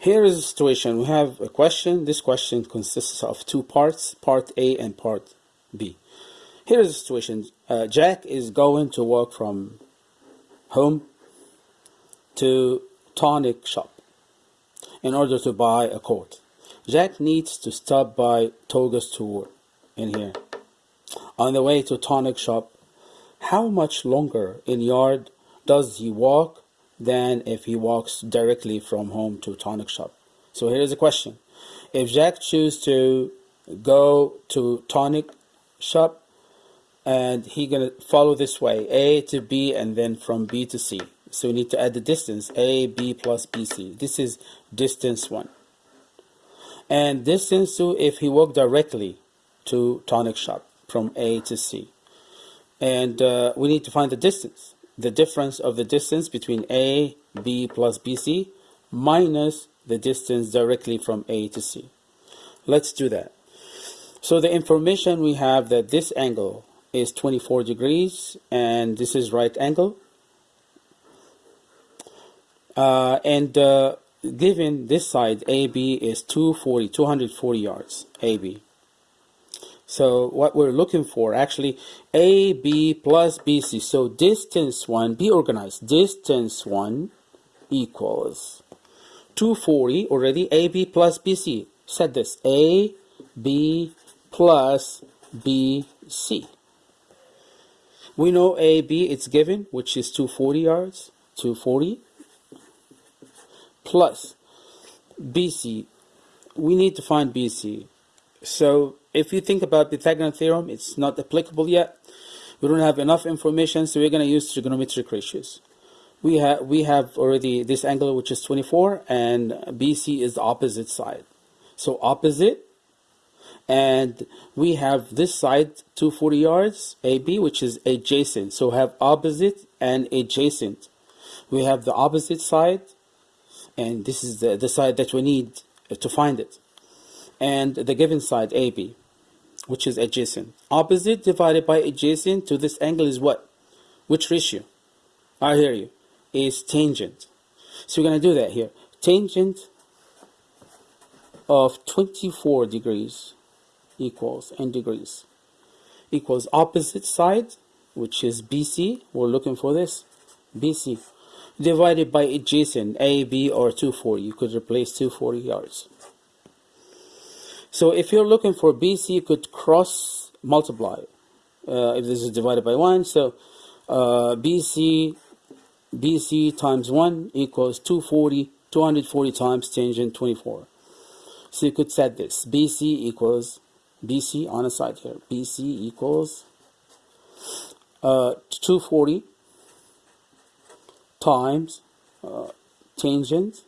Here is the situation. We have a question. This question consists of two parts, part A and part B. Here is the situation. Uh, Jack is going to walk from home to tonic shop in order to buy a coat. Jack needs to stop by Toga store in here. On the way to tonic shop, how much longer in yard does he walk than if he walks directly from home to tonic shop? So here's a question. If Jack chooses to go to tonic shop and he gonna follow this way, A to B and then from B to C. So we need to add the distance, A, B plus BC. This is distance one. And distance two if he walked directly to tonic shop from A to C. And uh, we need to find the distance, the difference of the distance between A, B plus BC minus the distance directly from A to C. Let's do that. So the information we have that this angle is 24 degrees and this is right angle. Uh, and uh, given this side AB is 240, 240 yards AB. So what we're looking for actually AB plus BC. So distance 1, be organized. Distance 1 equals 240 already AB plus BC. Said this AB plus BC. We know AB it's given which is 240 yards. 240 plus BC. We need to find BC. So if you think about the Pythagorean theorem, it's not applicable yet. We don't have enough information, so we're going to use trigonometric ratios. We have we have already this angle which is 24, and BC is the opposite side. So opposite, and we have this side 240 yards AB, which is adjacent. So we have opposite and adjacent. We have the opposite side, and this is the, the side that we need to find it. And the given side AB which is adjacent. Opposite divided by adjacent to this angle is what? Which ratio? I hear you. Is tangent. So we're going to do that here. Tangent of 24 degrees equals n degrees equals opposite side which is BC we're looking for this BC divided by adjacent AB or 240 you could replace 240 yards so if you're looking for BC, you could cross multiply. Uh, if this is divided by 1, so uh, BC, BC times 1 equals 240, 240 times tangent 24. So you could set this. BC equals, BC on the side here, BC equals uh, 240 times uh, tangent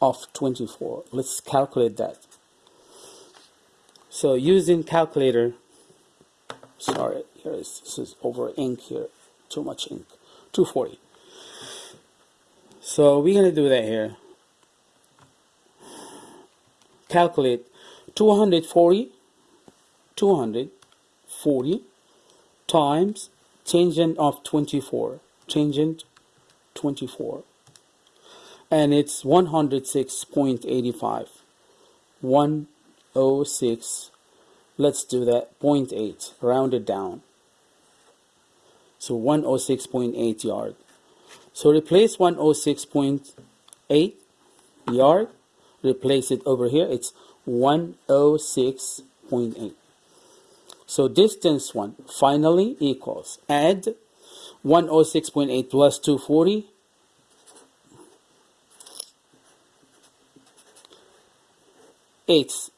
of 24. Let's calculate that. So using calculator, sorry, here is, this is over ink here, too much ink, 240. So we're to do that here. Calculate 240, 240 times tangent of 24, tangent 24. And it's 106.85. 1 0.06 let's do that. 0.8 round it down. So 106.8 yard. So replace 106.8 yard. Replace it over here. It's 106.8 so distance 1 finally equals add 106.8 plus 240 it's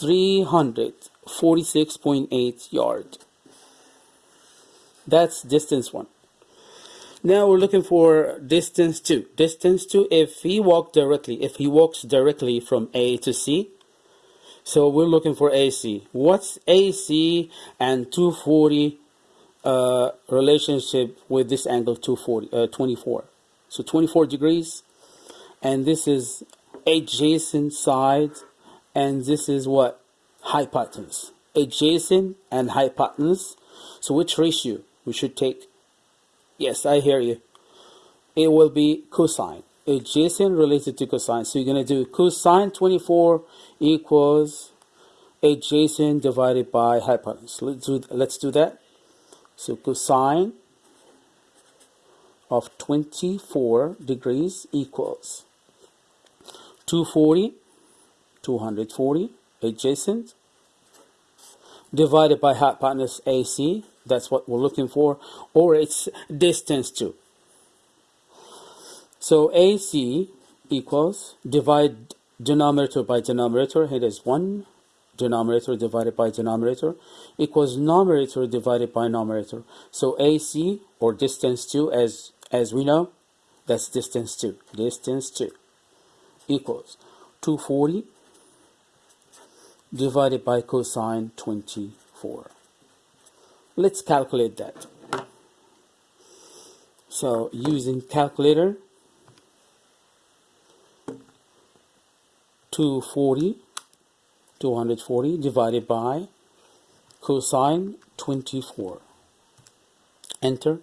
346.8 yard. That's distance 1. Now we're looking for distance 2. Distance 2, if he walked directly, if he walks directly from A to C, so we're looking for AC. What's AC and 240 uh, relationship with this angle 240, uh, 24? So 24 degrees, and this is adjacent side and this is what hypotenuse adjacent and hypotenuse so which ratio we should take yes I hear you it will be cosine adjacent related to cosine. So you're going to do cosine 24 equals adjacent divided by hypotenuse. Let's do, let's do that. So cosine of 24 degrees equals 240, 240 adjacent divided by hypotenuse AC. That's what we're looking for, or its distance to. So AC equals divide denominator by denominator. Here is 1 denominator divided by denominator equals numerator divided by numerator. So AC or distance 2 as as we know that's distance 2 distance 2 equals 240 divided by cosine 24. Let's calculate that. So using calculator 240 240 divided by cosine 24 enter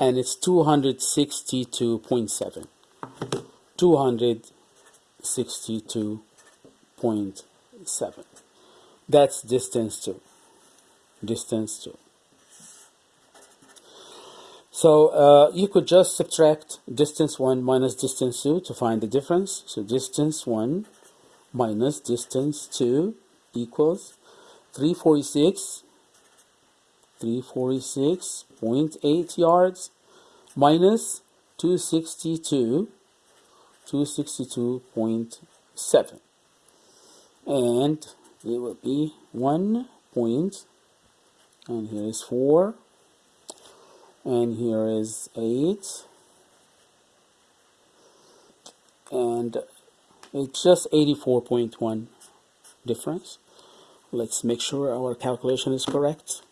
and it's 262.7 262.7 that's distance 2 distance 2 so uh, you could just subtract distance 1 minus distance 2 to find the difference. So distance 1 minus distance 2 equals 346 346.8 yards minus 262 262.7 and it will be 1 point and here is 4 and here is 8 and it's just 84.1 difference. Let's make sure our calculation is correct.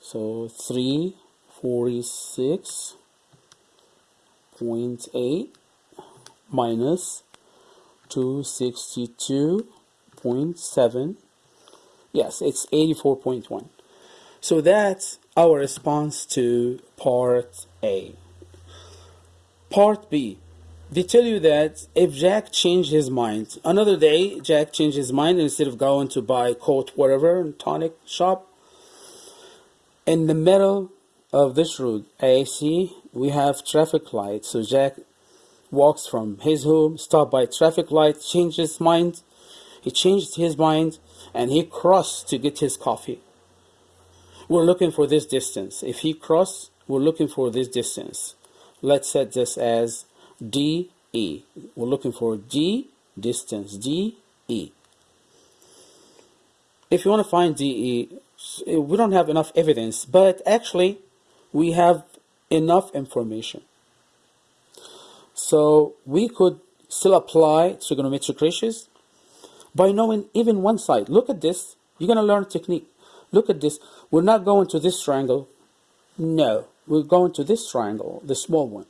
So 346.8 minus 262.7 yes it's 84.1 so that's our response to part A. Part B. They tell you that if Jack changed his mind, another day Jack changed his mind instead of going to buy coat whatever tonic shop. In the middle of this road, AC, we have traffic lights. So Jack walks from his home, stopped by traffic light, changed his mind. He changed his mind and he crossed to get his coffee. We're looking for this distance. If he crossed, we're looking for this distance. Let's set this as DE. We're looking for D distance, DE. If you want to find DE, we don't have enough evidence, but actually we have enough information. So we could still apply trigonometric ratios by knowing even one side. Look at this. You're going to learn technique. Look at this. We're not going to this triangle. No, we're going to this triangle, the small one.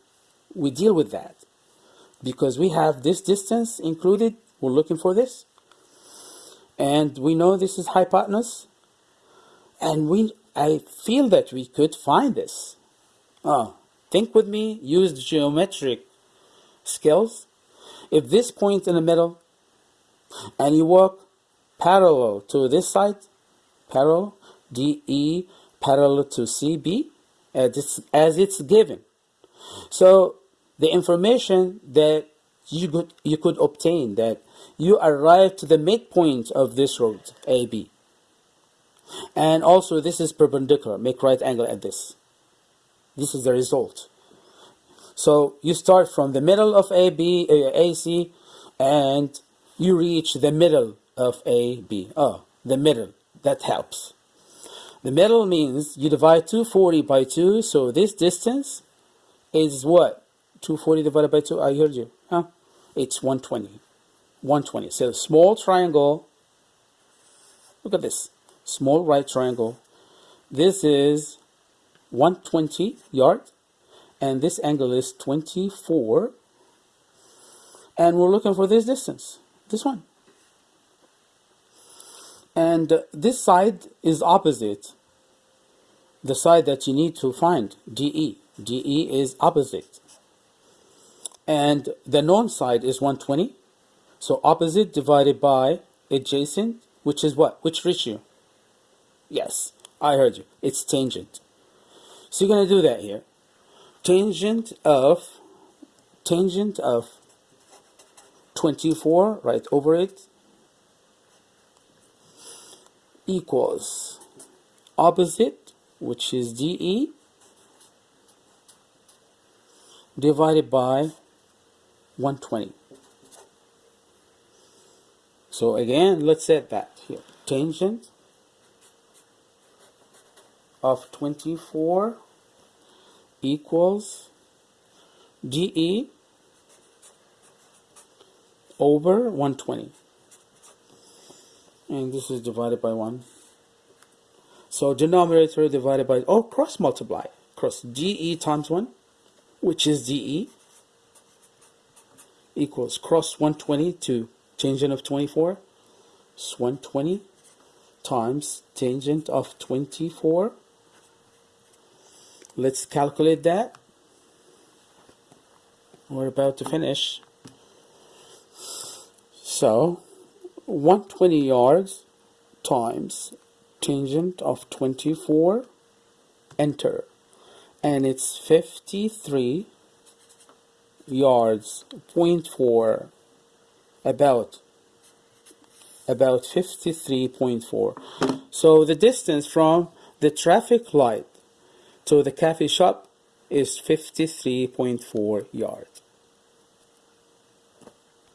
We deal with that because we have this distance included we're looking for this and we know this is hypotenuse and we I feel that we could find this oh think with me use geometric skills if this point in the middle and you walk parallel to this side parallel DE parallel to CB as it's, as it's given so the information that you could, you could obtain that you arrive to the midpoint of this road, AB. And also this is perpendicular, make right angle at this. This is the result. So you start from the middle of AB, uh, AC, and you reach the middle of AB. Oh, the middle, that helps. The middle means you divide 240 by 2, so this distance is what? 240 divided by 2, I heard you. Huh? It's 120. 120. So small triangle. Look at this. Small right triangle. This is 120 yard. And this angle is 24. And we're looking for this distance. This one. And this side is opposite. The side that you need to find, DE. DE is opposite and the known side is 120. So opposite divided by adjacent, which is what? Which ratio? Yes, I heard you. It's tangent. So you're going to do that here. Tangent of tangent of 24 right over it equals opposite which is DE divided by 120 so again let's set that here. Tangent of 24 equals DE over 120 and this is divided by 1 so denominator divided by oh cross multiply. Cross DE times 1 which is DE equals cross 120 to tangent of 24 it's 120 times tangent of 24 let's calculate that. We're about to finish. So 120 yards times tangent of 24 enter. And it's 53 yards point four about about 53.4 so the distance from the traffic light to the cafe shop is 53.4 yards